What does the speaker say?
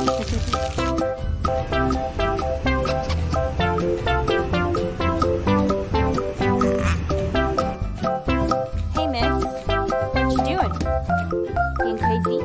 hey, Miss. What you doing? Being crazy?